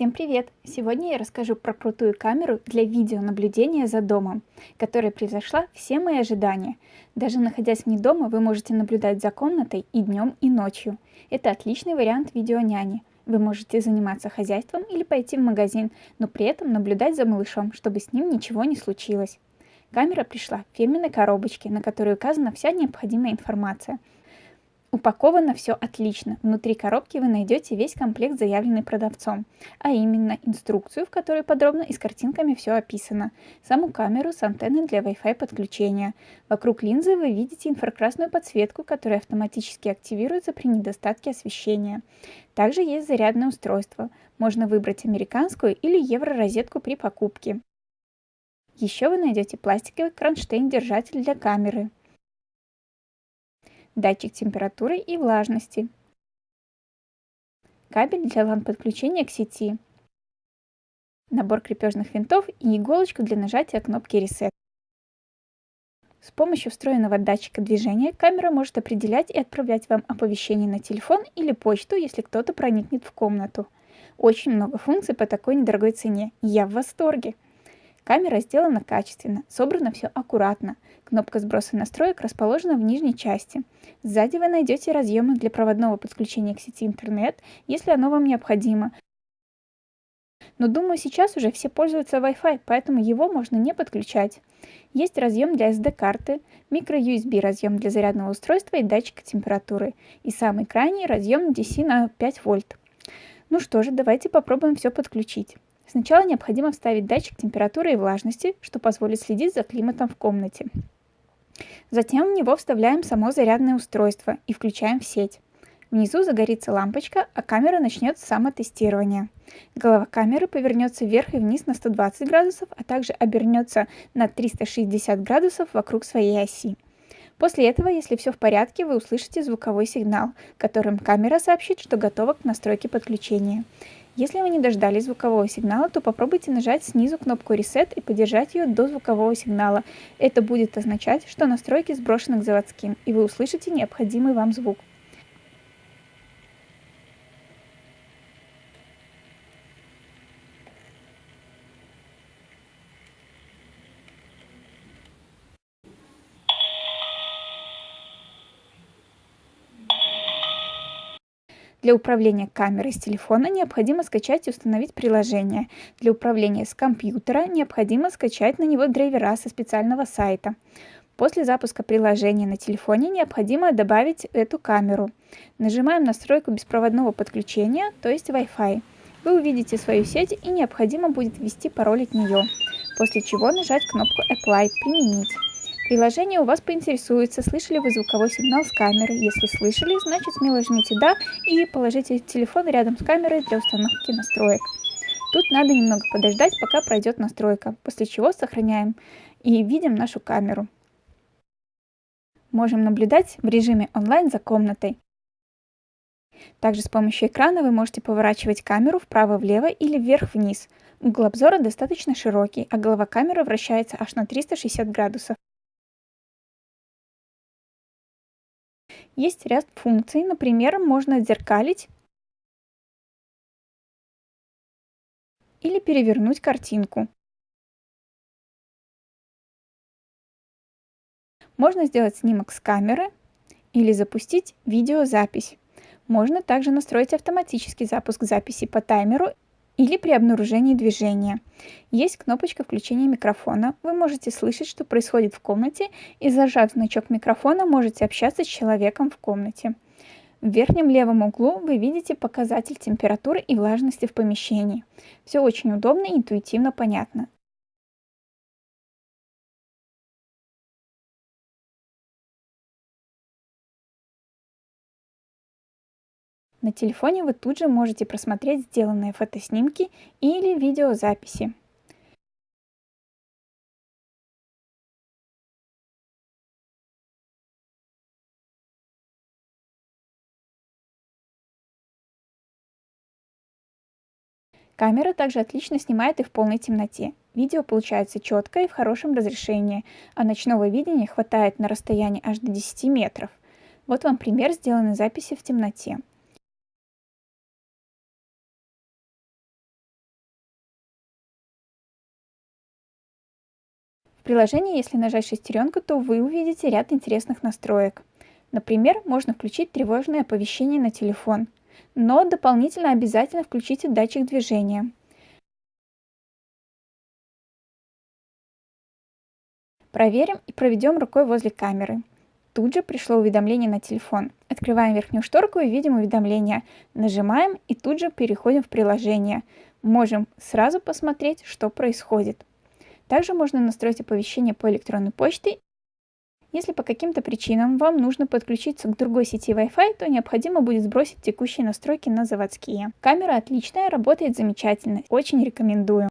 Всем привет! Сегодня я расскажу про крутую камеру для видеонаблюдения за домом, которая превзошла все мои ожидания. Даже находясь вне дома, вы можете наблюдать за комнатой и днем, и ночью. Это отличный вариант видеоняни. Вы можете заниматься хозяйством или пойти в магазин, но при этом наблюдать за малышом, чтобы с ним ничего не случилось. Камера пришла в фирменной коробочке, на которой указана вся необходимая информация – Упаковано все отлично. Внутри коробки вы найдете весь комплект, заявленный продавцом, а именно инструкцию, в которой подробно и с картинками все описано, саму камеру с антенной для Wi-Fi подключения. Вокруг линзы вы видите инфракрасную подсветку, которая автоматически активируется при недостатке освещения. Также есть зарядное устройство. Можно выбрать американскую или евро-розетку при покупке. Еще вы найдете пластиковый кронштейн-держатель для камеры датчик температуры и влажности, кабель для ламп подключения к сети, набор крепежных винтов и иголочку для нажатия кнопки Reset. С помощью встроенного датчика движения камера может определять и отправлять вам оповещения на телефон или почту, если кто-то проникнет в комнату. Очень много функций по такой недорогой цене. Я в восторге! Камера сделана качественно, собрано все аккуратно. Кнопка сброса настроек расположена в нижней части. Сзади вы найдете разъемы для проводного подключения к сети интернет, если оно вам необходимо. Но думаю, сейчас уже все пользуются Wi-Fi, поэтому его можно не подключать. Есть разъем для SD-карты, micro-USB разъем для зарядного устройства и датчика температуры. И самый крайний разъем DC на 5 вольт. Ну что же, давайте попробуем все подключить. Сначала необходимо вставить датчик температуры и влажности, что позволит следить за климатом в комнате. Затем в него вставляем само зарядное устройство и включаем в сеть. Внизу загорится лампочка, а камера начнет самотестирование. Голова камеры повернется вверх и вниз на 120 градусов, а также обернется на 360 градусов вокруг своей оси. После этого, если все в порядке, вы услышите звуковой сигнал, которым камера сообщит, что готова к настройке подключения. Если вы не дождались звукового сигнала, то попробуйте нажать снизу кнопку Reset и подержать ее до звукового сигнала. Это будет означать, что настройки сброшены к заводским, и вы услышите необходимый вам звук. Для управления камерой с телефона необходимо скачать и установить приложение. Для управления с компьютера необходимо скачать на него драйвера со специального сайта. После запуска приложения на телефоне необходимо добавить эту камеру. Нажимаем настройку беспроводного подключения, то есть Wi-Fi. Вы увидите свою сеть и необходимо будет ввести пароль от нее, после чего нажать кнопку Apply «Применить». Приложение у вас поинтересуется, слышали вы звуковой сигнал с камеры. Если слышали, значит смело жмите «Да» и положите телефон рядом с камерой для установки настроек. Тут надо немного подождать, пока пройдет настройка, после чего сохраняем и видим нашу камеру. Можем наблюдать в режиме онлайн за комнатой. Также с помощью экрана вы можете поворачивать камеру вправо-влево или вверх-вниз. Угол обзора достаточно широкий, а голова камеры вращается аж на 360 градусов. Есть ряд функций, например, можно отзеркалить или перевернуть картинку. Можно сделать снимок с камеры или запустить видеозапись. Можно также настроить автоматический запуск записи по таймеру или при обнаружении движения. Есть кнопочка включения микрофона. Вы можете слышать, что происходит в комнате, и зажав значок микрофона, можете общаться с человеком в комнате. В верхнем левом углу вы видите показатель температуры и влажности в помещении. Все очень удобно и интуитивно понятно. На телефоне вы тут же можете просмотреть сделанные фотоснимки или видеозаписи. Камера также отлично снимает и в полной темноте. Видео получается четкое и в хорошем разрешении, а ночного видения хватает на расстоянии аж до 10 метров. Вот вам пример сделанной записи в темноте. В приложении, если нажать шестеренку, то вы увидите ряд интересных настроек. Например, можно включить тревожное оповещение на телефон, но дополнительно обязательно включите датчик движения. Проверим и проведем рукой возле камеры. Тут же пришло уведомление на телефон. Открываем верхнюю шторку и видим уведомление. Нажимаем и тут же переходим в приложение. Можем сразу посмотреть, что происходит. Также можно настроить оповещение по электронной почте. Если по каким-то причинам вам нужно подключиться к другой сети Wi-Fi, то необходимо будет сбросить текущие настройки на заводские. Камера отличная, работает замечательно, очень рекомендую.